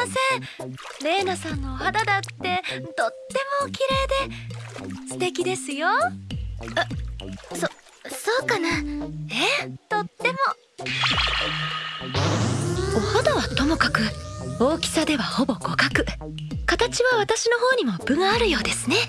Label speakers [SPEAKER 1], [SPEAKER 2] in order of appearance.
[SPEAKER 1] ません。レーナさんのお肌だってとってもお綺麗で素敵ですよ。
[SPEAKER 2] あそそうかな。
[SPEAKER 1] えとっても。お肌はともかく大きさではほぼ互角。形は私の方にも分があるようですね。